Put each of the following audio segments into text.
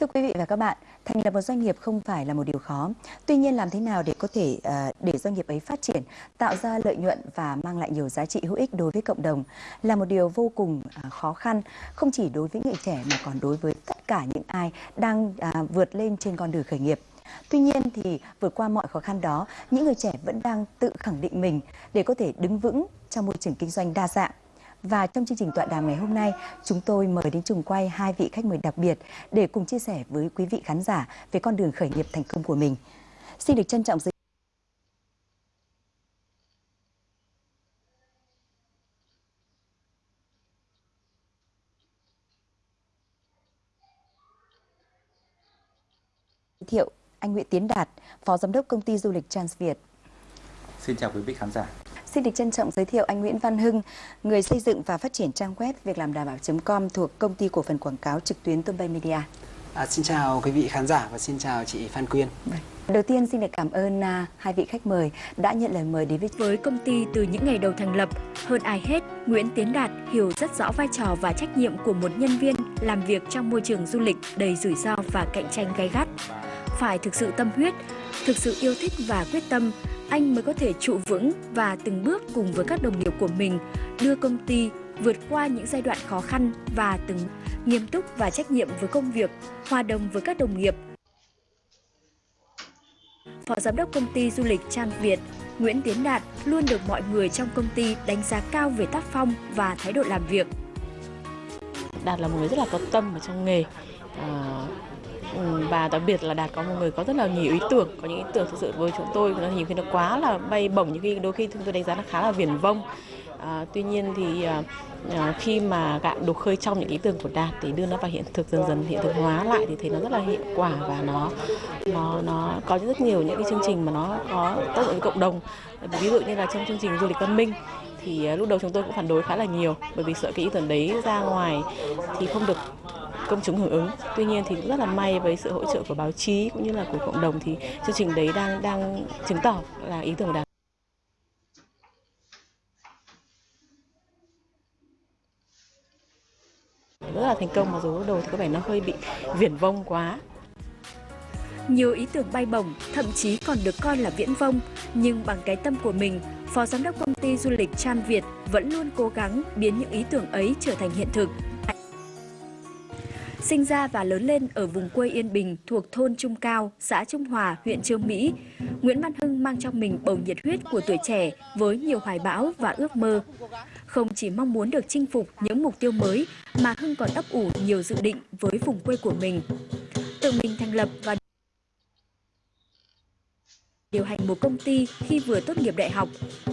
Thưa quý vị và các bạn, thành lập một doanh nghiệp không phải là một điều khó. Tuy nhiên làm thế nào để có thể ờ, để doanh nghiệp ấy phát triển, tạo ra lợi nhuận và mang lại nhiều giá trị hữu ích đối với cộng đồng là một điều vô cùng ờ, khó khăn, không chỉ đối với người trẻ mà còn đối với tất cả những ai đang à, vượt lên trên con đường khởi nghiệp. Tuy nhiên thì vượt qua mọi khó khăn đó, những người trẻ vẫn đang tự khẳng định mình để có thể đứng vững trong môi trường kinh doanh đa dạng. Và trong chương trình tọa đàm ngày hôm nay, chúng tôi mời đến trường quay hai vị khách mời đặc biệt để cùng chia sẻ với quý vị khán giả về con đường khởi nghiệp thành công của mình. Xin được trân trọng giới thiệu anh Nguyễn Tiến Đạt, Phó Giám đốc Công ty Du lịch Transviet. Xin chào quý vị khán giả. Xin được trân trọng giới thiệu anh Nguyễn Văn Hưng, người xây dựng và phát triển trang web việc làm đảm bảo.com thuộc công ty cổ phần quảng cáo trực tuyến Tôn Bay Media. À, xin chào quý vị khán giả và xin chào chị Phan Quyên. Vâng. Đầu tiên xin được cảm ơn uh, hai vị khách mời đã nhận lời mời đến với với công ty từ những ngày đầu thành lập. Hơn ai hết, Nguyễn Tiến Đạt hiểu rất rõ vai trò và trách nhiệm của một nhân viên làm việc trong môi trường du lịch đầy rủi ro và cạnh tranh gay gắt. Phải thực sự tâm huyết, thực sự yêu thích và quyết tâm, anh mới có thể trụ vững và từng bước cùng với các đồng nghiệp của mình đưa công ty vượt qua những giai đoạn khó khăn và từng nghiêm túc và trách nhiệm với công việc, hòa đồng với các đồng nghiệp. Phó Giám đốc công ty du lịch Trang Việt, Nguyễn Tiến Đạt luôn được mọi người trong công ty đánh giá cao về tác phong và thái độ làm việc. Đạt là một người rất là có tâm ở trong nghề. À, Ừ, và đặc biệt là đạt có một người có rất là nhiều ý tưởng có những ý tưởng thực sự với chúng tôi nó nhiều khi nó quá là bay bổng những khi đôi khi chúng tôi đánh giá là khá là viển vông. À, tuy nhiên thì à, à khi mà gạn đục khơi trong những ý tưởng của đạt thì đưa nó vào hiện thực dần dần hiện thực hóa lại thì thấy nó rất là hiệu quả và nó nó nó có rất nhiều những cái chương trình mà nó có tác dụng với cộng đồng. Ví dụ như là trong chương trình du lịch văn minh thì à, lúc đầu chúng tôi cũng phản đối khá là nhiều bởi vì sợ cái ý tưởng đấy ra ngoài thì không được công chúng hưởng ứng. Tuy nhiên thì cũng rất là may với sự hỗ trợ của báo chí cũng như là của cộng đồng thì chương trình đấy đang đang chứng tỏ là ý tưởng đạt. rất là thành công mặc dù lúc đầu thì có vẻ nó hơi bị viển vông quá nhiều ý tưởng bay bổng, thậm chí còn được coi là viễn vông, nhưng bằng cái tâm của mình, Phó Giám đốc công ty du lịch Tram Việt vẫn luôn cố gắng biến những ý tưởng ấy trở thành hiện thực. Sinh ra và lớn lên ở vùng quê Yên Bình thuộc thôn Trung Cao, xã Trung Hòa, huyện Trương Mỹ, Nguyễn Văn Hưng mang trong mình bầu nhiệt huyết của tuổi trẻ với nhiều hoài bão và ước mơ. Không chỉ mong muốn được chinh phục những mục tiêu mới mà Hưng còn ấp ủ nhiều dự định với vùng quê của mình. Tự mình thành lập và điều hành một công ty khi vừa tốt nghiệp đại học,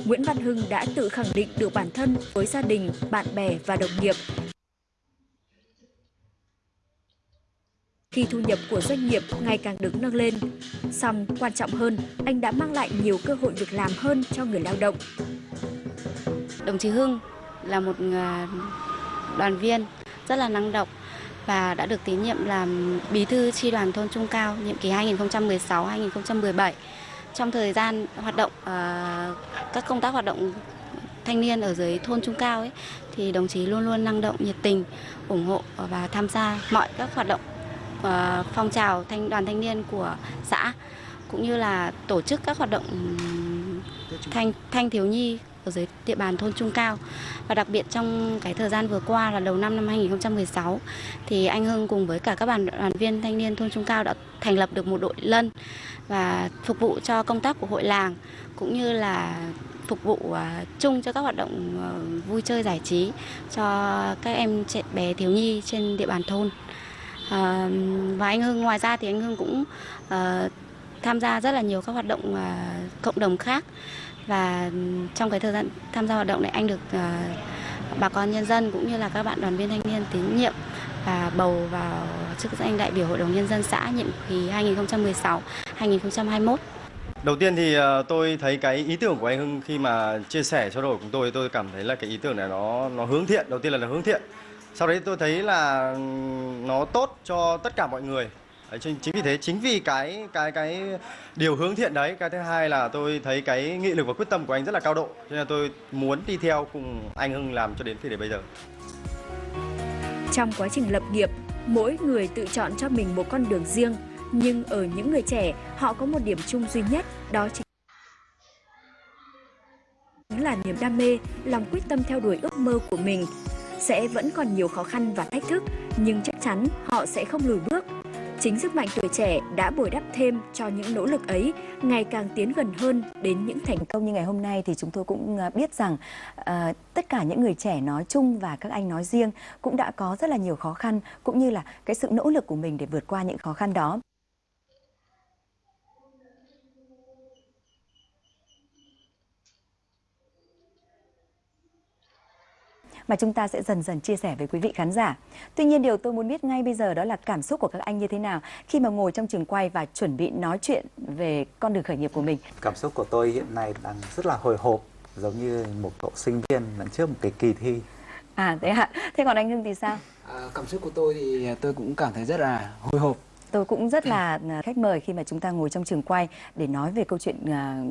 Nguyễn Văn Hưng đã tự khẳng định được bản thân với gia đình, bạn bè và đồng nghiệp khi thu nhập của doanh nghiệp ngày càng được nâng lên. Song quan trọng hơn, anh đã mang lại nhiều cơ hội việc làm hơn cho người lao động. Đồng chí Hưng là một ờ, đoàn viên rất là năng động và đã được tín nhiệm làm bí thư tri đoàn thôn Trung Cao nhiệm kỳ 2016-2017. Trong thời gian hoạt động ờ, các công tác hoạt động thanh niên ở dưới thôn Trung Cao ấy thì đồng chí luôn luôn năng động, nhiệt tình, ủng hộ và tham gia mọi các hoạt động uh, phong trào thanh đoàn thanh niên của xã cũng như là tổ chức các hoạt động thanh thanh thiếu nhi ở dưới địa bàn thôn Trung Cao và đặc biệt trong cái thời gian vừa qua là đầu năm năm 2016 thì anh Hưng cùng với cả các đoàn đoàn viên thanh niên thôn Trung Cao đã thành lập được một đội lân và phục vụ cho công tác của hội làng cũng như là phục vụ uh, chung cho các hoạt động uh, vui chơi giải trí cho các em trẻ bé thiếu nhi trên địa bàn thôn. À, và anh Hưng ngoài ra thì anh Hưng cũng uh, tham gia rất là nhiều các hoạt động uh, cộng đồng khác và trong cái thời gian tham gia hoạt động này anh được uh, bà con nhân dân cũng như là các bạn đoàn viên thanh niên tín nhiệm và bầu vào chức danh đại biểu hội đồng nhân dân xã nhiệm kỳ 2016-2021. Đầu tiên thì tôi thấy cái ý tưởng của anh Hưng khi mà chia sẻ trao đổi cùng tôi tôi cảm thấy là cái ý tưởng này nó nó hướng thiện. Đầu tiên là nó hướng thiện sau đấy tôi thấy là nó tốt cho tất cả mọi người đấy, chính, vì thế chính vì cái cái cái điều hướng thiện đấy cái thứ hai là tôi thấy cái nghị lực và quyết tâm của anh rất là cao độ cho nên tôi muốn đi theo cùng anh Hưng làm cho đến thời điểm bây giờ trong quá trình lập nghiệp Mỗi người tự chọn cho mình một con đường riêng, nhưng ở những người trẻ, họ có một điểm chung duy nhất, đó chính là niềm đam mê, lòng quyết tâm theo đuổi ước mơ của mình. Sẽ vẫn còn nhiều khó khăn và thách thức, nhưng chắc chắn họ sẽ không lùi bước. Chính sức mạnh tuổi trẻ đã bồi đắp thêm cho những nỗ lực ấy ngày càng tiến gần hơn đến những thành công như ngày hôm nay thì chúng tôi cũng à, biết rằng uh, tất cả những người trẻ nói chung và các anh nói riêng cũng đã có rất là nhiều khó khăn cũng như là cái sự nỗ lực của mình để vượt qua những khó khăn đó. Mà chúng ta sẽ dần dần chia sẻ với quý vị khán giả. Tuy nhiên điều tôi muốn biết ngay bây giờ đó là cảm xúc của các anh như thế nào khi mà ngồi trong trường quay và chuẩn bị nói chuyện về con đường khởi nghiệp của mình. Cảm xúc của tôi hiện nay đang rất là hồi hộp giống như một cậu sinh viên lần trước một cái kỳ thi. À thế ạ. Thế còn anh Hưng thì sao? À, cảm xúc của tôi thì tôi cũng cảm thấy rất là hồi hộp tôi cũng rất là à, khách mời khi mà chúng ta ngồi trong trường quay để nói về câu chuyện à,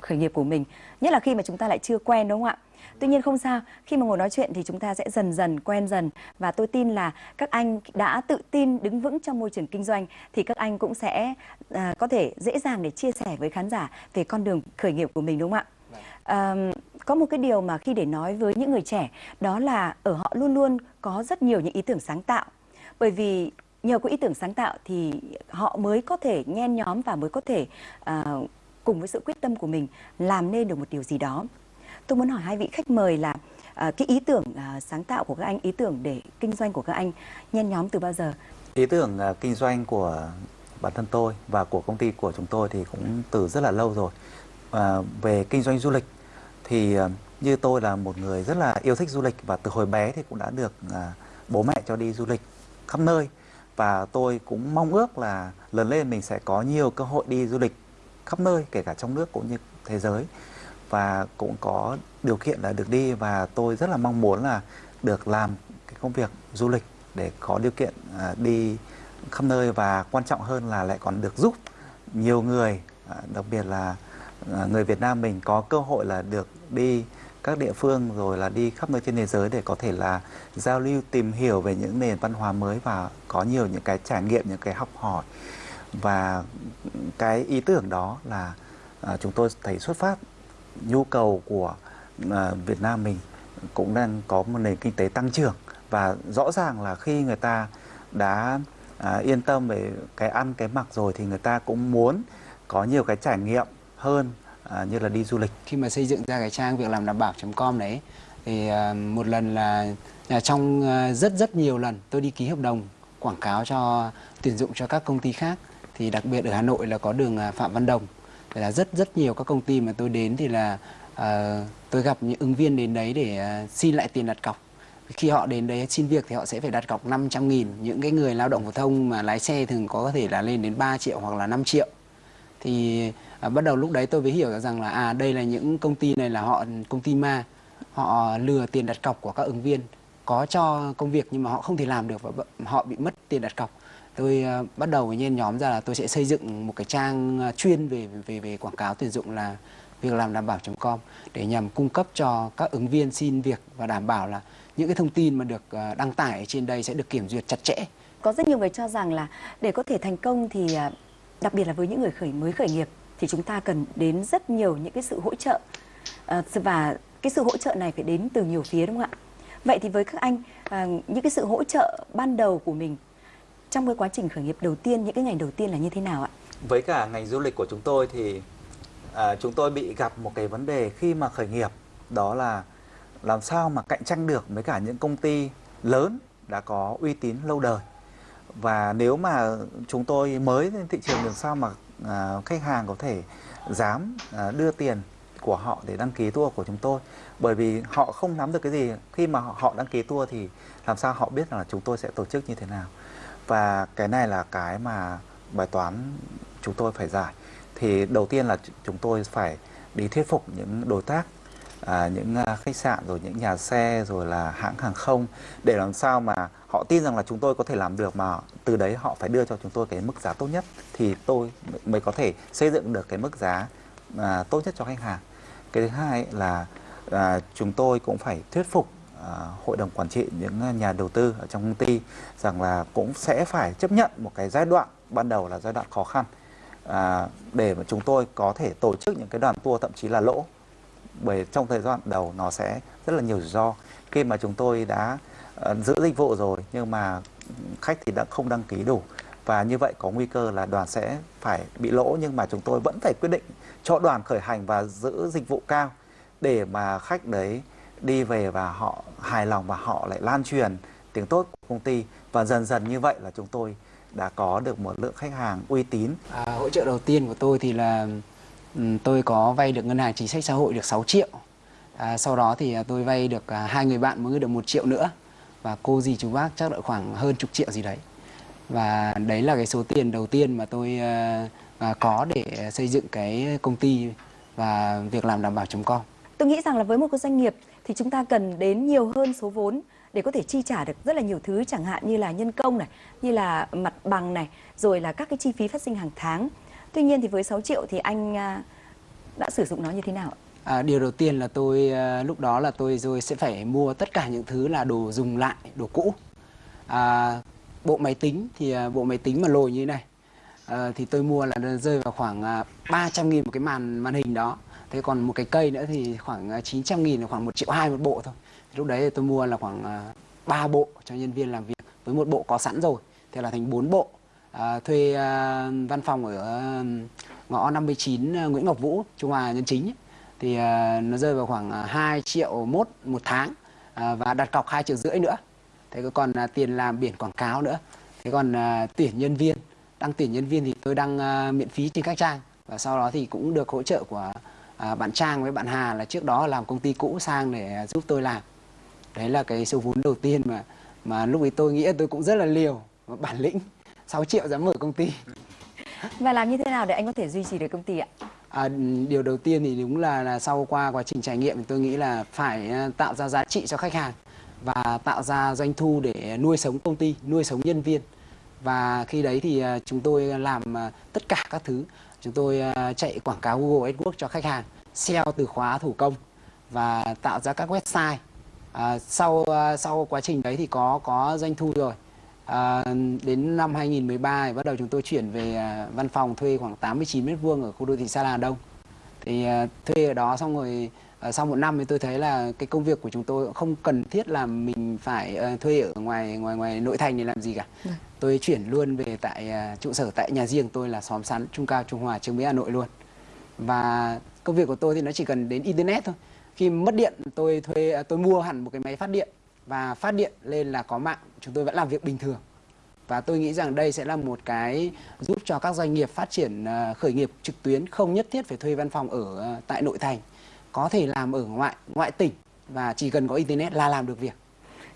khởi nghiệp của mình nhất là khi mà chúng ta lại chưa quen đúng không ạ Tuy nhiên không sao, khi mà ngồi nói chuyện thì chúng ta sẽ dần dần quen dần. Và tôi tin là các anh đã tự tin đứng vững trong môi trường kinh doanh thì các anh cũng sẽ à, có thể dễ dàng để chia sẻ với khán giả về con đường khởi nghiệp của mình đúng không ạ? À, có một cái điều mà khi để nói với những người trẻ đó là ở họ luôn luôn có rất nhiều những ý tưởng sáng tạo. Bởi vì nhờ có ý tưởng sáng tạo thì họ mới có thể nhen nhóm và mới có thể à, cùng với sự quyết tâm của mình làm nên được một điều gì đó tôi muốn hỏi hai vị khách mời là à, cái ý tưởng à, sáng tạo của các anh ý tưởng để kinh doanh của các anh nhen nhóm từ bao giờ? Ý tưởng à, kinh doanh của bản thân tôi và của công ty của chúng tôi thì cũng từ rất là lâu rồi. À, về kinh doanh du lịch thì à, như tôi là một người rất là yêu thích du lịch và từ hồi bé thì cũng đã được à, bố mẹ cho đi du lịch khắp nơi. Và tôi cũng mong ước là lớn lên mình sẽ có nhiều cơ hội đi du lịch khắp nơi kể cả trong nước cũng như thế giới và cũng có điều kiện là được đi và tôi rất là mong muốn là được làm cái công việc du lịch để có điều kiện à, đi khắp nơi và quan trọng hơn là lại còn được giúp nhiều người à, đặc biệt là à, người Việt Nam mình có cơ hội là được đi các địa phương rồi là đi khắp nơi trên thế giới để có thể là giao lưu, tìm hiểu về những nền văn hóa mới và có nhiều những cái trải nghiệm, những cái học hỏi. Và cái ý tưởng đó là chúng tôi thấy xuất phát nhu cầu của à, Việt Nam mình cũng đang có một nền kinh tế tăng trưởng. Và rõ ràng là khi người ta đã à, yên tâm về cái ăn cái mặc rồi thì người ta cũng muốn có nhiều cái trải nghiệm hơn à, như là đi du lịch. Khi mà xây dựng ra cái trang việc làm đảm bảo.com đấy thì à, một lần là à, trong à, rất rất nhiều lần tôi đi ký hợp đồng quảng cáo cho tuyển dụng cho các công ty khác thì đặc biệt ở Hà Nội là có đường à, Phạm Văn Đồng là rất rất nhiều các công ty mà tôi đến thì là uh, tôi gặp những ứng viên đến đấy để uh, xin lại tiền đặt cọc. Khi họ đến đấy xin việc thì họ sẽ phải đặt cọc 500 nghìn. Những cái người lao động phổ thông mà lái xe thường có thể là lên đến 3 triệu hoặc là 5 triệu. Thì à, bắt đầu lúc đấy tôi mới hiểu rằng là à đây là những công ty này là họ công ty ma. Họ lừa tiền đặt cọc của các ứng viên. Có cho công việc nhưng mà họ không thể làm được và họ bị mất tiền đặt cọc tôi uh, bắt đầu với nhen nhóm ra là tôi sẽ xây dựng một cái trang uh, chuyên về về về quảng cáo tuyển dụng là việc làm đảm bảo.com để nhằm cung cấp cho các ứng viên xin việc và đảm bảo là những cái thông tin mà được uh, đăng tải trên đây sẽ được kiểm duyệt chặt chẽ. Có rất nhiều người cho rằng là để có thể thành công thì đặc biệt là với những người khởi mới khởi nghiệp thì chúng ta cần đến rất nhiều những cái sự hỗ trợ và cái sự hỗ trợ này phải đến từ nhiều phía đúng không ạ? Vậy thì với các anh những cái sự hỗ trợ ban đầu của mình trong cái quá trình khởi nghiệp đầu tiên những cái ngày đầu tiên là như thế nào ạ? Với cả ngành du lịch của chúng tôi thì à, chúng tôi bị gặp một cái vấn đề khi mà khởi nghiệp đó là làm sao mà cạnh tranh được với cả những công ty lớn đã có uy tín lâu đời. Và nếu mà chúng tôi mới lên thị trường làm sao mà à, khách hàng có thể dám à, đưa tiền của họ để đăng ký tour của chúng tôi? Bởi vì họ không nắm được cái gì khi mà họ đăng ký tour thì làm sao họ biết là chúng tôi sẽ tổ chức như thế nào? Và cái này là cái mà bài toán chúng tôi phải giải. Thì đầu tiên là chúng tôi phải đi thuyết phục những đối tác à, những à, khách sạn rồi những nhà xe rồi là hãng hàng không để làm sao mà họ tin rằng là chúng tôi có thể làm được mà từ đấy họ phải đưa cho chúng tôi cái mức giá tốt nhất thì tôi mới có thể xây dựng được cái mức giá à, tốt nhất cho khách hàng. Cái thứ hai là à, chúng tôi cũng phải thuyết phục À, hội đồng quản trị những nhà đầu tư ở trong công ty rằng là cũng sẽ phải chấp nhận một cái giai đoạn ban đầu là giai đoạn khó khăn. À, để mà chúng tôi có thể tổ chức những cái đoàn tour thậm chí là lỗ. Bởi trong thời gian đầu nó sẽ rất là nhiều rủi ro. Khi mà chúng tôi đã uh, giữ dịch vụ rồi nhưng mà khách thì đã không đăng ký đủ. Và như vậy có nguy cơ là đoàn sẽ phải bị lỗ nhưng mà chúng tôi vẫn phải quyết định cho đoàn khởi hành và giữ dịch vụ cao. Để mà khách đấy đi về và họ hài lòng và họ lại lan truyền tiếng tốt của công ty và dần dần như vậy là chúng tôi đã có được một lượng khách hàng uy tín. À, hỗ trợ đầu tiên của tôi thì là tôi có vay được ngân hàng chính sách xã hội được 6 triệu. À, sau đó thì tôi vay được à, hai người bạn mới được một triệu nữa và cô gì chú bác chắc là khoảng hơn chục triệu gì đấy. Và đấy là cái số tiền đầu tiên mà tôi uh, có để xây dựng cái công ty và việc làm đảm bảo.com. Tôi nghĩ rằng là với một cái doanh nghiệp thì chúng ta cần đến nhiều hơn số vốn để có thể chi trả được rất là nhiều thứ chẳng hạn như là nhân công này, như là mặt bằng này, rồi là các cái chi phí phát sinh hàng tháng. Tuy nhiên thì với 6 triệu thì anh à, đã sử dụng nó như thế nào? À, điều đầu tiên là tôi à, lúc đó là tôi rồi sẽ phải mua tất cả những thứ là đồ dùng lại, đồ cũ. À, bộ máy tính thì à, bộ máy tính mà lồi như thế này à, thì tôi mua là rơi vào khoảng à, 300 nghìn một cái màn màn hình đó. Thế còn một cái cây nữa thì khoảng à, 900 nghìn là khoảng 1 triệu hai một bộ thôi. Lúc đấy tôi mua là khoảng à, 3 bộ cho nhân viên làm việc. Với một bộ có sẵn rồi thì là thành 4 bộ. À, thuê à, văn phòng ở à, ngõ 59 à, Nguyễn Ngọc Vũ Trung Hòa Nhân Chính thì à, nó rơi vào khoảng 2 triệu mốt một tháng à, và đặt cọc 2 triệu rưỡi nữa. Thế còn à, tiền làm biển quảng cáo nữa. Thế còn à, tuyển nhân viên. Đăng tuyển nhân viên thì tôi đăng à, miễn phí trên các trang. Và sau đó thì cũng được hỗ trợ của à, bạn Trang với bạn Hà là trước đó làm công ty cũ sang để giúp tôi làm đấy là cái số vốn đầu tiên mà mà lúc ấy tôi nghĩ tôi cũng rất là liều bản lĩnh 6 triệu dám mở công ty và làm như thế nào để anh có thể duy trì được công ty ạ À, điều đầu tiên thì đúng là, là sau qua quá trình trải nghiệm thì tôi nghĩ là phải à, tạo ra giá trị cho khách hàng và tạo ra doanh thu để nuôi sống công ty, nuôi sống nhân viên. Và khi đấy thì à, chúng tôi làm à, tất cả các thứ. Chúng tôi à, chạy quảng cáo Google AdWords cho khách hàng, SEO từ khóa thủ công và tạo ra các website À, sau à, sau quá trình đấy thì có có doanh thu rồi. À, đến năm 2013 thì bắt đầu chúng tôi chuyển về à, văn phòng thuê khoảng 89 mét vuông ở khu đô thị Sa La Đông. Thì à, thuê ở đó xong rồi sau một năm thì tôi thấy là cái công việc của chúng tôi không cần thiết là mình phải à, thuê ở ngoài ngoài ngoài nội thành để làm gì cả. Ừ. Tôi chuyển luôn về tại à, trụ sở tại nhà riêng tôi là xóm sắn Trung Cao Trung Hòa Trương Mỹ Hà Nội luôn. Và công việc của tôi thì nó chỉ cần đến internet thôi khi mất điện tôi thuê tôi mua hẳn một cái máy phát điện và phát điện lên là có mạng chúng tôi vẫn làm việc bình thường và tôi nghĩ rằng đây sẽ là một cái giúp cho các doanh nghiệp phát triển khởi nghiệp trực tuyến không nhất thiết phải thuê văn phòng ở tại nội thành có thể làm ở ngoại ngoại tỉnh và chỉ cần có internet là làm được việc.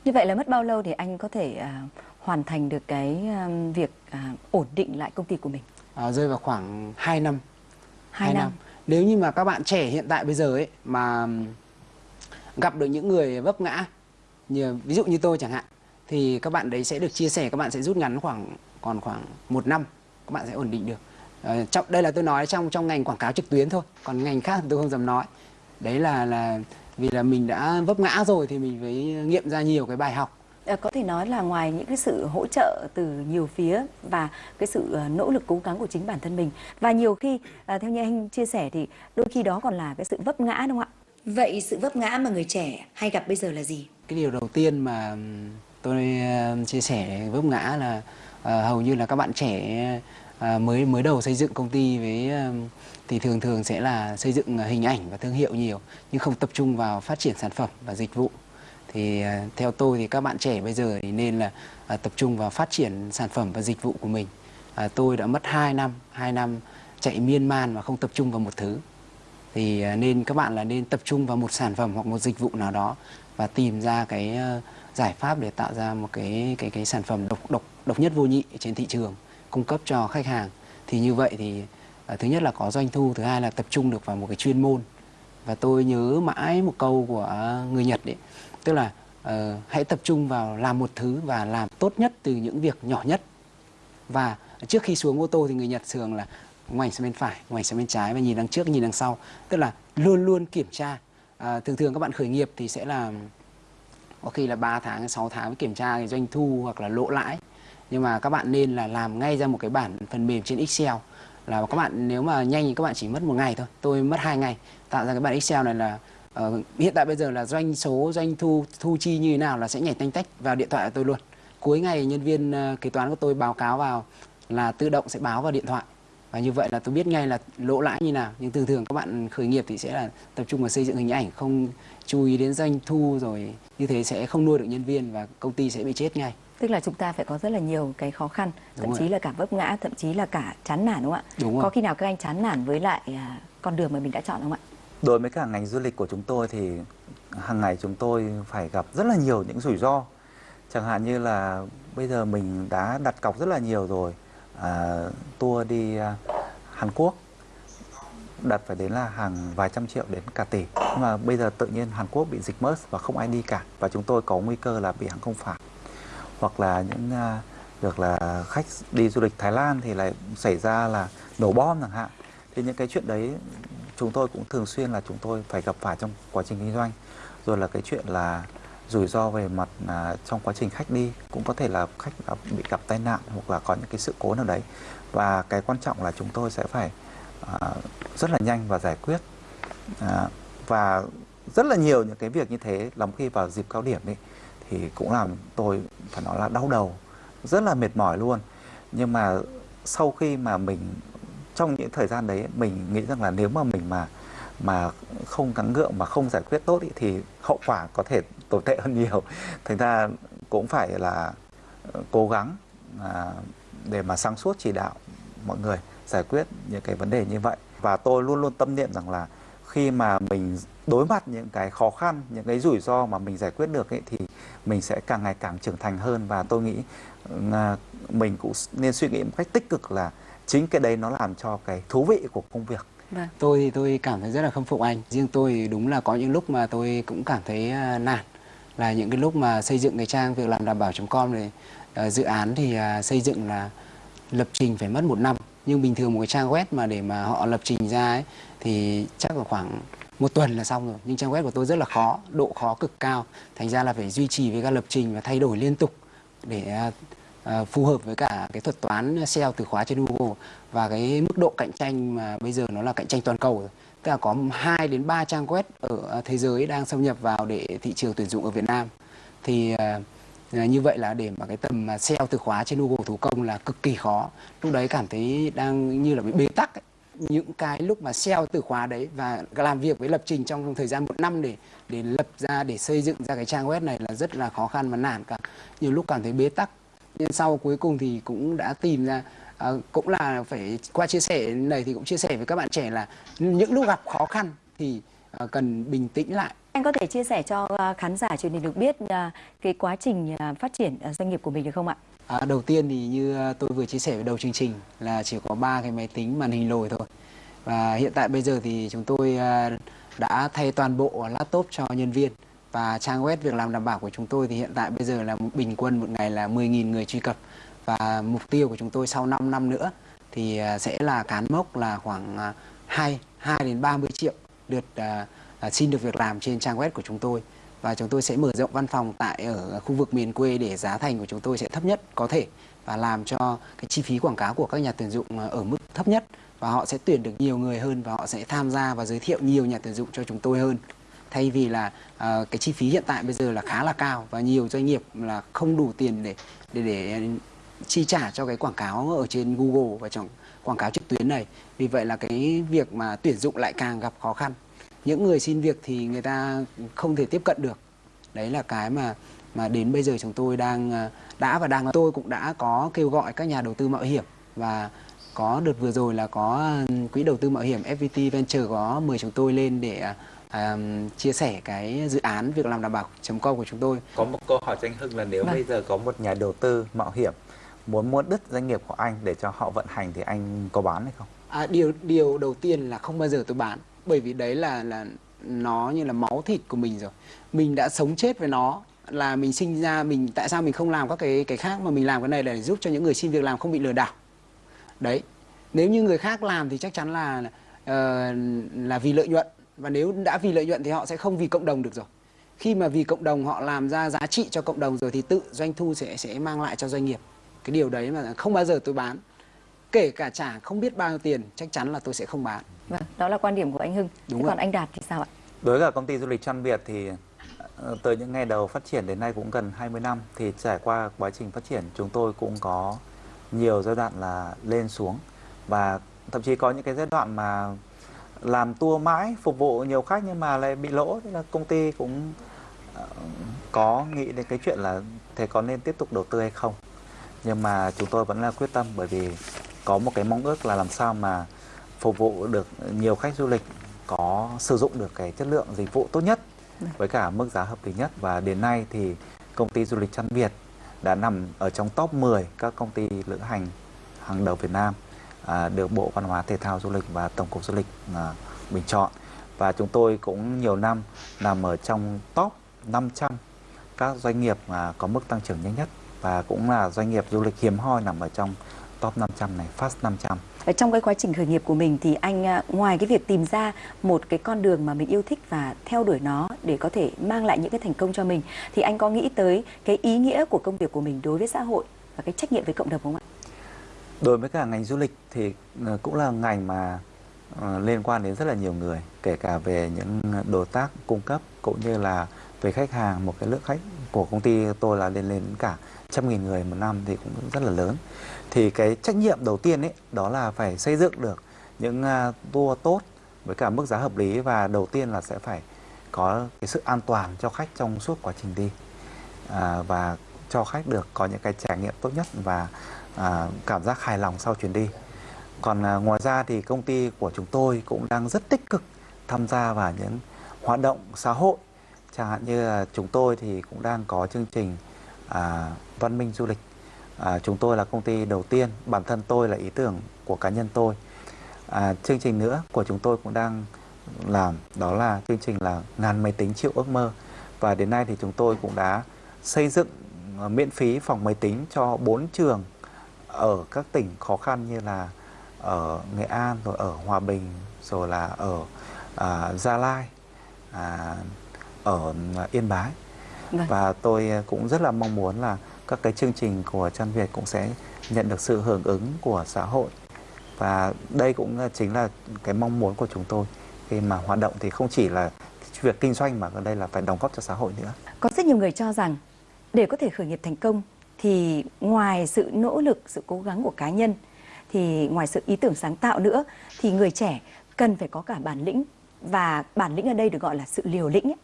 Như vậy là mất bao lâu thì anh có thể uh, hoàn thành được cái uh, việc uh, ổn định lại công ty của mình? À, rơi vào khoảng 2 năm. 2, 2 năm. năm. Nếu như mà các bạn trẻ hiện tại bây giờ ấy mà gặp được những người vấp ngã như ví dụ như tôi chẳng hạn thì các bạn đấy sẽ được chia sẻ các bạn sẽ rút ngắn khoảng còn khoảng một năm các bạn sẽ ổn định được. À, trong đây là tôi nói trong trong ngành quảng cáo trực tuyến thôi. Còn ngành khác tôi không dám nói đấy là là vì là mình đã vấp ngã rồi thì mình phải nghiệm ra nhiều cái bài học Ờ, có thể nói là ngoài những cái sự hỗ trợ từ nhiều phía và cái sự ờ, nỗ lực cố gắng của chính bản thân mình và nhiều khi ờ, theo như anh chia sẻ thì đôi khi đó còn là cái sự vấp ngã đúng không ạ? Vậy sự vấp ngã mà người trẻ hay gặp bây giờ là gì? Cái điều đầu tiên mà tôi chia sẻ vấp ngã là hầu như là các bạn trẻ À, mới mới đầu xây dựng công ty với ờ, thì thường thường sẽ là xây dựng ờ, hình ảnh và thương hiệu nhiều nhưng không tập trung vào phát triển sản phẩm và dịch vụ. Thì ờ, theo tôi thì các bạn trẻ bây giờ thì nên là à, tập trung vào phát triển sản phẩm và dịch vụ của mình. À, tôi đã mất 2 năm 2 năm chạy miên man mà không tập trung vào một thứ. Thì à, nên các bạn là nên tập trung vào một sản phẩm hoặc một dịch vụ nào đó và tìm ra cái giải pháp để tạo ra một cái cái cái sản phẩm độc độc độc nhất vô nhị trên thị trường cung cấp cho khách hàng. Thì như vậy thì à, thứ nhất là có doanh thu thứ hai là tập trung được vào một cái chuyên môn. Và tôi nhớ mãi một câu của người Nhật đấy tức là uh, hãy tập trung vào làm một thứ và làm tốt nhất từ những việc nhỏ nhất. Và trước khi xuống ô tô thì người Nhật thường là ngoảnh sang bên phải ngoảnh sang bên trái và nhìn đằng trước nhìn đằng sau. Tức là luôn luôn kiểm tra. À, thường thường các bạn khởi nghiệp thì sẽ là có khi là 3 tháng 6 tháng mới kiểm tra cái doanh thu hoặc là lỗ lãi nhưng mà các bạn nên là làm ngay ra một cái bản phần mềm trên Excel. Là các bạn nếu mà nhanh thì các bạn chỉ mất một ngày thôi. Tôi mất hai ngày. Tạo ra cái bản Excel này là uh, hiện tại bây giờ là doanh số doanh thu thu chi như thế nào là sẽ nhảy tanh tách vào điện thoại của tôi luôn. Cuối ngày nhân viên uh, kế toán của tôi báo cáo vào là tự động sẽ báo vào điện thoại. Và như vậy là tôi biết ngay là lỗ lãi như nào. Nhưng thường thường các bạn khởi nghiệp thì sẽ là tập trung vào xây dựng hình ảnh không chú ý đến doanh thu rồi như thế sẽ không nuôi được nhân viên và công ty sẽ bị chết ngay. Tức là chúng ta phải có rất là nhiều cái khó khăn, Đúng thậm rồi. chí là cả vấp ngã, thậm chí là cả chán nản đúng không ạ? Đúng rồi. Có khi nào các anh chán nản với lại à, con đường mà mình đã chọn không ạ? Đối với cả ngành du lịch của chúng tôi thì hàng ngày chúng tôi phải gặp rất là nhiều những rủi ro. Chẳng hạn như là bây giờ mình đã đặt cọc rất là nhiều rồi. À, tour đi à, Hàn Quốc đặt phải đến là hàng vài trăm triệu đến cả tỷ. Nhưng mà bây giờ tự nhiên Hàn Quốc bị dịch MERS và không ai đi cả và chúng tôi có nguy cơ là bị hàng không phạt. Hoặc là những à, việc là khách đi du lịch Thái Lan thì lại xảy ra là nổ bom chẳng hạn. Thì những cái chuyện đấy chúng tôi cũng thường xuyên là chúng tôi phải gặp phải trong quá trình kinh doanh. Rồi là cái chuyện là rủi ro về mặt à, trong quá trình khách đi cũng có thể là khách đã bị gặp tai nạn hoặc là có những cái sự cố nào đấy. Và cái quan trọng là chúng tôi sẽ phải à, rất là nhanh và giải quyết. À, và rất là nhiều những cái việc như thế lắm khi vào dịp cao điểm ấy thì cũng làm tôi phải nói là đau đầu rất là mệt mỏi luôn. Nhưng mà sau khi mà mình trong những thời gian đấy mình nghĩ rằng là nếu mà mình mà mà không gắng gượng mà không giải quyết tốt ý, thì hậu quả có thể tồi tệ hơn nhiều. Thành ra cũng phải là ờ, cố gắng à, để mà sáng suốt chỉ đạo mọi người giải quyết những cái vấn đề như vậy. Và tôi luôn luôn tâm niệm rằng là khi mà mình đối mặt những cái khó khăn những cái rủi ro mà mình giải quyết được ấy, thì mình sẽ càng ngày càng trưởng thành hơn. Và tôi nghĩ à, mình cũng nên suy nghĩ một cách tích cực là chính cái đấy nó làm cho cái thú vị của công việc. Vâng. tôi thì tôi cảm thấy rất là khâm phục anh. Riêng tôi thì đúng là có những lúc mà tôi cũng cảm thấy à, nản. Là những cái lúc mà xây dựng cái trang việc làm đảm bảo com này à, dự án thì xây dựng là lập trình phải mất một năm. Nhưng bình thường một cái trang web mà để mà họ lập trình ra ấy thì chắc là khoảng một tuần là xong rồi nhưng trang web của tôi rất là khó, độ khó cực cao thành ra là phải duy trì với các lập trình và thay đổi liên tục để à, à, phù hợp với cả cái thuật toán SEO từ khóa trên Google và cái mức độ cạnh tranh mà bây giờ nó là cạnh tranh toàn cầu rồi. Tức là có 2 đến 3 trang web ở à, thế giới đang xâm nhập vào để thị trường tuyển dụng ở Việt Nam. Thì như vậy là để mà cái tầm SEO từ khóa trên Google thủ công là cực kỳ khó. Lúc đấy cảm thấy đang như là bị bế tắc ấy những cái lúc mà SEO từ khóa đấy và làm việc với lập trình trong thời gian một năm để để lập ra để xây dựng ra cái trang web này là rất là khó khăn và nản cả. Nhiều lúc cảm thấy bế tắc. Nhưng sau cuối cùng thì cũng đã tìm ra à, cũng là phải qua chia sẻ này thì cũng chia sẻ với các bạn trẻ là những lúc gặp khó khăn thì à, cần bình tĩnh lại. Anh có thể chia sẻ cho à, khán giả truyền hình được biết à, cái quá trình à, phát triển à, doanh nghiệp của mình được không ạ? À, đầu tiên thì như à, tôi vừa chia sẻ với đầu chương trình là chỉ có ba cái máy tính màn hình lồi thôi. Và hiện tại bây giờ thì chúng tôi à, đã thay toàn bộ laptop cho nhân viên. Và trang web việc làm đảm bảo của chúng tôi thì hiện tại bây giờ là bình quân một ngày là 10.000 người truy cập. Và mục tiêu của chúng tôi sau 5 năm nữa thì à, sẽ là cán mốc là khoảng 2 2 đến 30 triệu lượt uh, xin được việc làm trên trang web của chúng tôi và chúng tôi sẽ mở rộng văn phòng tại ở khu vực miền quê để giá thành của chúng tôi sẽ thấp nhất có thể và làm cho cái chi phí quảng cáo của các nhà tuyển dụng ờ, ở mức thấp nhất. Và họ sẽ tuyển được nhiều người hơn và họ sẽ tham gia và giới thiệu nhiều nhà tuyển dụng cho chúng tôi hơn. Thay vì là uh, cái chi phí hiện tại bây giờ là khá là cao và nhiều doanh nghiệp là không đủ tiền để để để chi trả cho cái quảng cáo ở trên Google và trong quảng cáo trực tuyến này. Vì vậy là cái việc mà tuyển dụng lại càng gặp khó khăn những người xin việc thì người ta không thể tiếp cận được đấy là cái mà mà đến bây giờ chúng tôi đang à, đã và đang tôi cũng đã có kêu gọi các nhà đầu tư mạo hiểm và có đợt vừa rồi là có ừ, quỹ đầu tư mạo hiểm FPT Venture có mời chúng tôi lên để à, à, chia sẻ cái dự án việc làm đảm bảo com của chúng tôi có một câu hỏi cho anh Hưng là nếu Vâng. bây giờ có một nhà đầu tư mạo hiểm muốn mua đứt doanh nghiệp của anh để cho họ vận hành thì anh có bán hay không? À, điều điều đầu tiên là không bao giờ tôi bán bởi vì đấy là là nó như là máu thịt của mình rồi. Mình đã sống chết với nó là mình sinh ra mình tại sao mình không làm các cái cái khác mà mình làm cái này để giúp cho những người xin việc làm không bị lừa đảo? Đấy. Nếu như người khác làm thì chắc chắn là uh, là vì lợi nhuận. Và nếu đã vì lợi nhuận thì họ sẽ không vì cộng đồng được rồi. Khi mà vì cộng đồng họ làm ra giá trị cho cộng đồng rồi thì tự doanh thu sẽ sẽ mang lại cho doanh nghiệp. Cái điều đấy mà không bao giờ tôi bán. Kể cả trả không biết bao nhiêu tiền chắc chắn là tôi sẽ không bán vâng đó là quan điểm của anh Hưng. Đúng Thế rồi. còn anh Đạt thì sao ạ? Đối với công ty du lịch Trăn Việt thì ờ, từ những ngày đầu phát triển đến nay cũng gần 20 năm thì trải qua quá trình phát triển chúng tôi cũng có nhiều giai đoạn là lên xuống. Và thậm chí có những cái giai đoạn mà làm tour mãi phục vụ nhiều khách nhưng mà lại bị lỗ. Thế là công ty cũng ờ, có nghĩ đến cái chuyện là thế có nên tiếp tục đầu tư hay không. Nhưng mà chúng tôi vẫn là quyết tâm bởi vì có một cái mong ước là làm sao mà phục vụ được nhiều khách du lịch có sử dụng được cái chất lượng dịch vụ tốt nhất với cả mức giá hợp lý nhất. Và đến nay thì công ty du lịch Trăn Việt đã nằm ở trong top 10 các công ty lữ hành hàng đầu Việt Nam à, được Bộ Văn hóa Thể thao Du lịch và Tổng cục Du lịch à, bình chọn. Và chúng tôi cũng nhiều năm nằm ở trong top 500 các doanh nghiệp mà có mức tăng trưởng nhanh nhất. Và cũng là doanh nghiệp du lịch hiếm hoi nằm ở trong top 500 này, Fast 500. Ờ, trong cái quá trình khởi nghiệp của mình thì anh ờ, ngoài cái việc tìm ra một cái con đường mà mình yêu thích và theo đuổi nó để có thể mang lại những cái thành công cho mình thì anh có nghĩ tới cái ý nghĩa của công việc của mình đối với xã hội và cái trách nhiệm với cộng đồng không ạ? Đối với cả ngành du lịch thì ờ, cũng là ngành mà liên quan đến rất là nhiều người, kể cả về những đối tác cung cấp cũng như là về khách hàng, một cái lượng khách của công ty tôi là lên lên cả trăm nghìn người một năm thì cũng rất là lớn. Thì cái trách nhiệm đầu tiên ấy đó là phải xây dựng được những à, tour tốt với cả mức giá hợp lý và đầu tiên là sẽ phải có cái sự an toàn cho khách trong suốt quá trình đi à, và cho khách được có những cái trải nghiệm tốt nhất và à, cảm giác hài lòng sau chuyến đi. Còn à, ngoài ra thì công ty của chúng tôi cũng đang rất tích cực tham gia vào những hoạt động xã hội. Chẳng hạn như là chúng tôi thì cũng đang có chương trình à, văn minh du lịch. À, chúng tôi là công ty đầu tiên, bản thân tôi là ý tưởng của cá nhân tôi. À, chương trình nữa của chúng tôi cũng đang làm đó là chương trình là ngàn máy tính triệu ước mơ và đến nay thì chúng tôi cũng đã xây dựng à, miễn phí phòng máy tính cho bốn trường ở các tỉnh khó khăn như là ở Nghệ An rồi ở Hòa Bình rồi là ở à, Gia Lai à, ở Yên Bái Vâng. và tôi cũng rất là mong muốn là các cái chương trình của Trăn Việt cũng sẽ nhận được sự hưởng ứng của xã hội và đây cũng chính là cái mong muốn của chúng tôi khi mà hoạt động thì không chỉ là việc kinh doanh mà ở đây là phải đóng góp cho xã hội nữa. Có rất nhiều người cho rằng để có thể khởi nghiệp thành công thì ngoài sự nỗ lực, sự cố gắng của cá nhân thì ngoài sự ý tưởng sáng tạo nữa thì người trẻ cần phải có cả bản lĩnh và bản lĩnh ở đây được gọi là sự liều lĩnh ấy.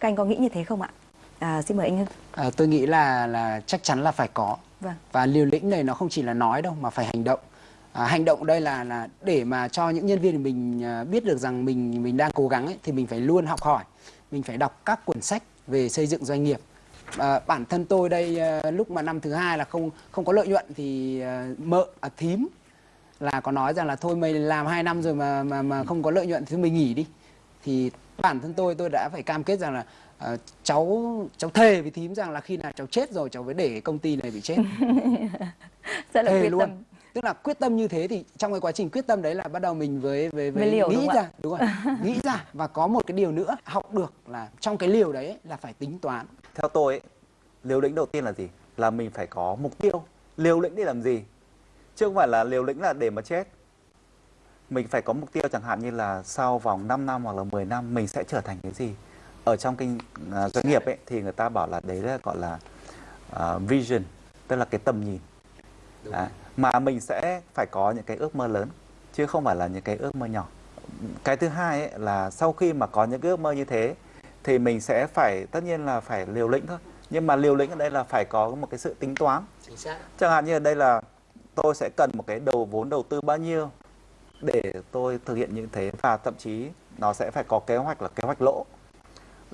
Các anh có nghĩ như thế không ạ? À, xin mời anh Hưng. à, tôi nghĩ là là chắc chắn là phải có Vâng. và liều lĩnh này nó không chỉ là nói đâu mà phải hành động à, hành động đây là là để mà cho những nhân viên của mình à, biết được rằng mình mình đang cố gắng ấy, thì mình phải luôn học hỏi mình phải đọc các cuốn sách về xây dựng doanh nghiệp à, bản thân tôi đây à, lúc mà năm thứ hai là không không có lợi nhuận thì à, mợ à, thím là có nói rằng là thôi mày làm 2 năm rồi mà mà mà không có lợi nhuận thì mình nghỉ đi thì bản thân tôi tôi đã phải cam kết rằng là ờ, cháu cháu thề với thím rằng là khi nào cháu chết rồi cháu mới để công ty này bị chết Rất là thề quyết luôn tâm. tức là quyết tâm như thế thì trong cái quá trình quyết tâm đấy là bắt đầu mình với với, Với với liều, đúng nghĩ không ra ạ? đúng rồi nghĩ ra và có một cái điều nữa học được là trong cái liều đấy ấy, là phải tính toán Theo tôi ấy, liều lĩnh đầu tiên là gì? Là mình phải có mục tiêu. Liều lĩnh để làm gì? Chứ không phải là liều lĩnh là để mà chết. Mình phải có mục tiêu chẳng hạn như là sau vòng 5 năm hoặc là 10 năm mình sẽ trở thành cái gì? Ở trong kinh à, doanh nghiệp ấy thì người ta bảo là đấy là gọi là à, vision, tức là cái tầm nhìn. Đấy. Mà mình sẽ phải có những cái ước mơ lớn chứ không phải là những cái ước mơ nhỏ. Cái thứ hai ấy là sau khi mà có những cái ước mơ như thế thì mình sẽ phải tất nhiên là phải liều lĩnh thôi nhưng mà liều lĩnh ở đây là phải có một cái sự tính toán chính xác chẳng hạn như ở đây là tôi sẽ cần một cái đầu vốn đầu tư bao nhiêu để tôi thực hiện như thế và thậm chí nó sẽ phải có kế hoạch là kế hoạch lỗ.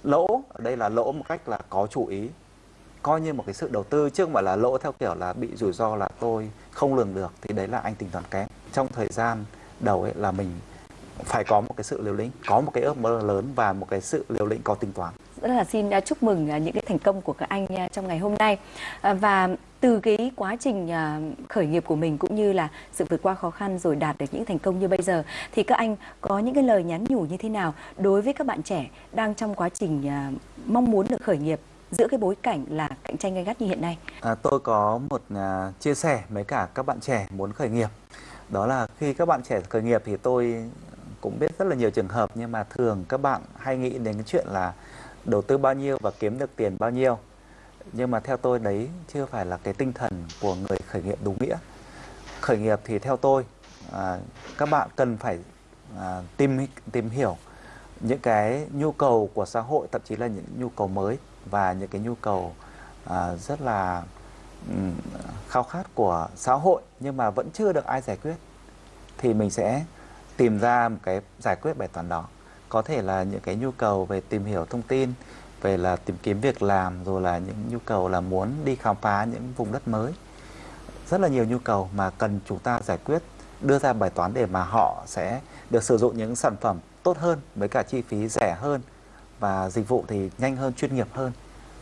Lỗ ở đây là lỗ một cách là có chủ ý, coi như một cái sự đầu tư chứ không phải là lỗ theo kiểu là bị rủi ro là tôi không lường được, thì đấy là anh tính toán kém. Trong thời gian đầu ấy là mình phải có một cái sự liều lĩnh có một cái ước mơ lớn và một cái sự liều lĩnh có tính toán rất là xin à, chúc mừng à, những cái thành công của các anh à, trong ngày hôm nay và từ cái quá trình khởi nghiệp của mình cũng như là sự vượt qua khó khăn rồi đạt được những thành công như bây giờ thì các anh có những cái lời nhắn nhủ như thế nào đối với các bạn trẻ đang trong quá trình mong muốn được khởi nghiệp giữa cái bối cảnh là cạnh tranh gay gắt như hiện nay? À, tôi có một uh, chia sẻ với cả các bạn trẻ muốn khởi nghiệp. Đó là khi các bạn trẻ khởi nghiệp thì tôi cũng biết rất là nhiều trường hợp nhưng mà thường các bạn hay nghĩ đến cái chuyện là đầu tư bao nhiêu và kiếm được tiền bao nhiêu. Nhưng mà theo tôi đấy chưa phải là cái tinh thần của người khởi nghiệp đúng nghĩa. Khởi nghiệp thì theo tôi à, các bạn cần phải à, tìm tìm hiểu những cái nhu cầu của xã hội thậm chí là những nhu cầu mới và những cái nhu cầu à, rất là um, khao khát của xã hội nhưng mà vẫn chưa được ai giải quyết. Thì mình sẽ tìm ra một cái giải quyết bài toán đó. Có thể là những cái nhu cầu về tìm hiểu thông tin về là tìm kiếm việc làm rồi là những nhu cầu là muốn đi khám phá những vùng đất mới. Rất là nhiều nhu cầu mà cần chúng ta giải quyết đưa ra bài toán để mà họ sẽ được sử dụng những sản phẩm tốt hơn với cả chi phí rẻ hơn và dịch vụ thì nhanh hơn chuyên nghiệp hơn.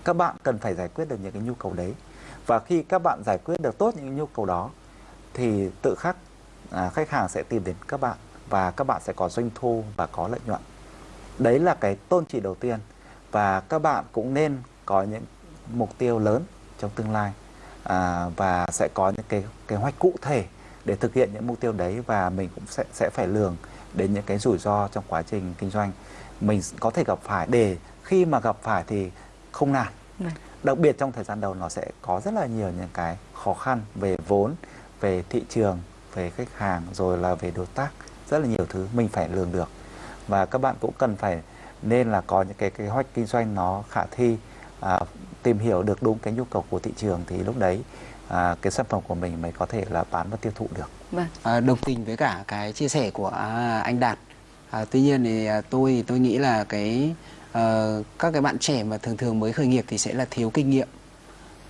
Các bạn cần phải giải quyết được những cái nhu cầu đấy. Và khi các bạn giải quyết được tốt những nhu cầu đó thì tự khắc à, khách hàng sẽ tìm đến các bạn và các bạn sẽ có doanh thu và có lợi nhuận. Đấy là cái tôn trị đầu tiên. Và các bạn cũng nên có những mục tiêu lớn trong tương lai à, và sẽ có những cái kế hoạch cụ thể để thực hiện những mục tiêu đấy và mình cũng sẽ sẽ phải lường đến những cái rủi ro trong quá trình kinh doanh. Mình có thể gặp phải để khi mà gặp phải thì không nản. Vâng. đặc biệt trong thời gian đầu nó sẽ có rất là nhiều những cái khó khăn về vốn về thị trường về khách hàng rồi là về đối tác rất là nhiều thứ mình phải lường được và các bạn cũng cần phải nên là có những cái kế hoạch kinh doanh nó khả thi à, tìm hiểu được đúng cái nhu cầu của thị trường thì lúc đấy à, cái sản phẩm của mình mới có thể là bán và tiêu thụ được. Vâng. À, đồng tình với cả cái chia sẻ của à, anh Đạt. À, tuy nhiên thì à, tôi thì tôi nghĩ là cái à, các cái bạn trẻ mà thường thường mới khởi nghiệp thì sẽ là thiếu kinh nghiệm.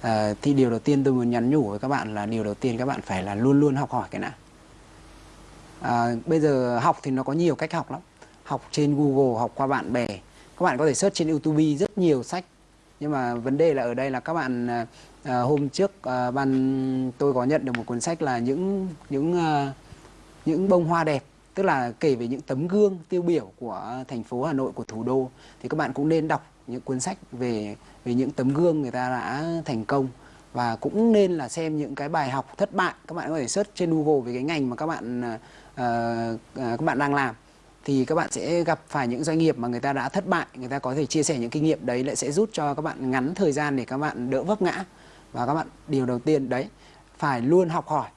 À, thì điều đầu tiên tôi muốn nhắn nhủ với các bạn là điều đầu tiên các bạn phải là luôn luôn học hỏi cái nào. À, bây giờ học thì nó có nhiều cách học lắm. Học trên Google học qua bạn bè. Các bạn có thể search trên YouTube rất nhiều sách. Nhưng mà vấn đề là ở đây là các bạn à, à, hôm trước à, ban tôi có nhận được một cuốn sách là những những à, những bông hoa đẹp. Tức là kể về những tấm gương tiêu biểu của thành phố Hà Nội của thủ đô. Thì các bạn cũng nên đọc những cuốn sách về về những tấm gương người ta đã thành công. Và cũng nên là xem những cái bài học thất bại. Các bạn có thể search trên Google về cái ngành mà các bạn à, Ờ, ờ, các bạn đang làm thì các bạn sẽ gặp phải những doanh nghiệp mà người ta đã thất bại người ta có thể chia sẻ những kinh nghiệm đấy lại sẽ giúp cho các bạn ngắn thời gian để các bạn đỡ vấp ngã. Và các bạn điều đầu tiên đấy phải luôn học hỏi.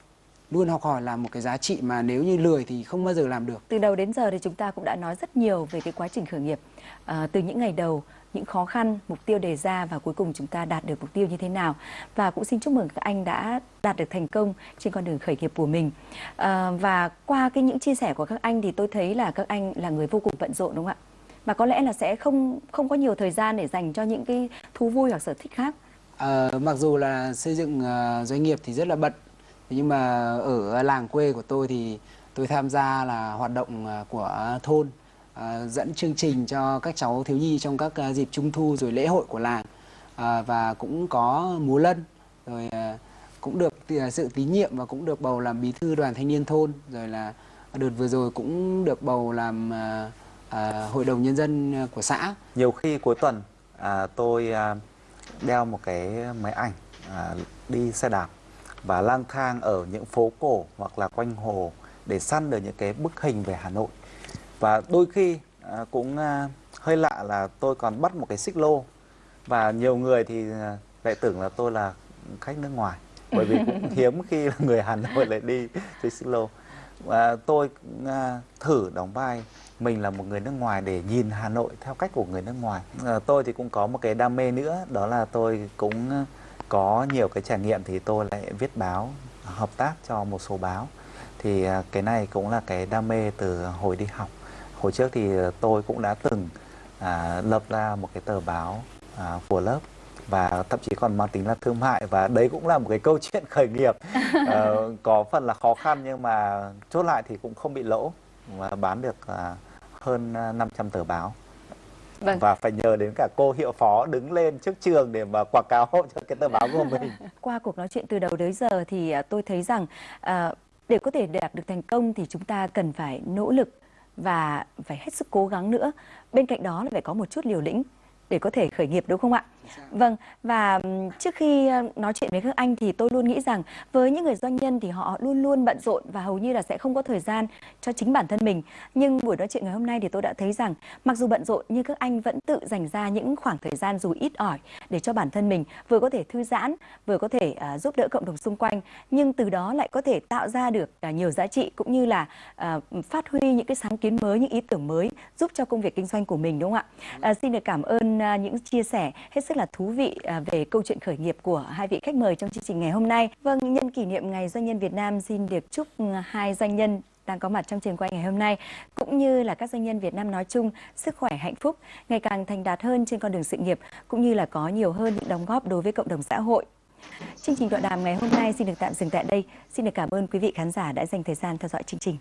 Luôn học hỏi là một cái giá trị mà nếu như lười thì không bao giờ làm được. Từ đầu đến giờ thì chúng ta cũng đã nói rất nhiều về cái quá trình khởi nghiệp. À, từ những ngày đầu những khó khăn, mục tiêu đề ra và cuối cùng chúng ta đạt được mục tiêu như thế nào. Và cũng xin chúc mừng các anh đã đạt được thành công trên con đường khởi nghiệp của mình. À, và qua cái những chia sẻ của các anh thì tôi thấy là các anh là người vô cùng bận rộn đúng không ạ? Và có lẽ là sẽ không không có nhiều thời gian để dành cho những cái thú vui hoặc sở thích khác. À, mặc dù là xây dựng uh, doanh nghiệp thì rất là bận nhưng mà ở làng quê của tôi thì tôi tham gia là hoạt động của thôn à, dẫn chương trình cho các cháu thiếu nhi trong các à, dịp trung thu rồi lễ hội của làng. À, và cũng có múa lân rồi à, cũng được à, sự tín nhiệm và cũng được bầu làm bí thư đoàn thanh niên thôn. Rồi là đợt vừa rồi cũng được bầu làm à, à, hội đồng nhân dân của xã. Nhiều khi cuối tuần à, tôi à, đeo một cái máy ảnh à, đi xe đạp và lang thang ở những phố cổ hoặc là quanh hồ để săn được những cái bức hình về Hà Nội và đôi khi à, cũng à, hơi lạ là tôi còn bắt một cái xích lô. Và nhiều người thì à, lại tưởng là tôi là khách nước ngoài. Bởi vì cũng hiếm khi là người Hà Nội lại đi chơi xích lô. Và tôi thử đóng vai. Mình là một người nước ngoài để nhìn Hà Nội theo cách của người nước ngoài. Tôi thì cũng có một cái đam mê nữa đó là tôi cũng có nhiều cái trải nghiệm thì tôi lại viết báo hợp tác cho một số báo. Thì cái này cũng là cái đam mê từ hồi đi học hồi trước thì tôi cũng đã từng à, lập ra một cái tờ báo à, của lớp và thậm chí còn mang tính là thương mại và đấy cũng là một cái câu chuyện khởi nghiệp à, có phần là khó khăn nhưng mà chốt lại thì cũng không bị lỗ và bán được à, hơn 500 tờ báo. Vâng. Và phải nhờ đến cả cô hiệu phó đứng lên trước trường để mà quảng cáo cho cái tờ báo của mình. Qua cuộc nói chuyện từ đầu đến giờ thì à, tôi thấy rằng à, để có thể đạt được thành công thì chúng ta cần phải nỗ lực và phải hết sức cố gắng nữa. Bên cạnh đó là phải có một chút liều lĩnh để có thể khởi nghiệp đúng không ạ? Vâng, và trước khi nói chuyện với các anh thì tôi luôn nghĩ rằng với những người doanh nhân thì họ luôn luôn bận rộn và hầu như là sẽ không có thời gian cho chính bản thân mình. Nhưng buổi nói chuyện ngày hôm nay thì tôi đã thấy rằng mặc dù bận rộn nhưng các anh vẫn tự dành ra những khoảng thời gian dù ít ỏi để cho bản thân mình vừa có thể thư giãn, vừa có thể uh, giúp đỡ cộng đồng xung quanh, nhưng từ đó lại có thể tạo ra được uh, nhiều giá trị cũng như là uh, phát huy những cái sáng kiến mới, những ý tưởng mới giúp cho công việc kinh doanh của mình đúng không ạ? Uh, xin được cảm ơn À, những chia sẻ hết sức là thú vị à, về câu chuyện khởi nghiệp của hai vị khách mời trong chương trình ngày hôm nay. Vâng, nhân kỷ niệm Ngày Doanh nhân Việt Nam xin được chúc ừ, hai doanh nhân đang có mặt trong trường quay ngày hôm nay cũng như là các doanh nhân Việt Nam nói chung sức khỏe hạnh phúc ngày càng thành đạt hơn trên con đường sự nghiệp cũng như là có nhiều hơn những đóng góp đối với cộng đồng xã hội. Chương trình tọa đàm ngày hôm nay xin được tạm dừng tại đây. Xin được cảm ơn quý vị khán giả đã dành thời gian theo dõi chương trình.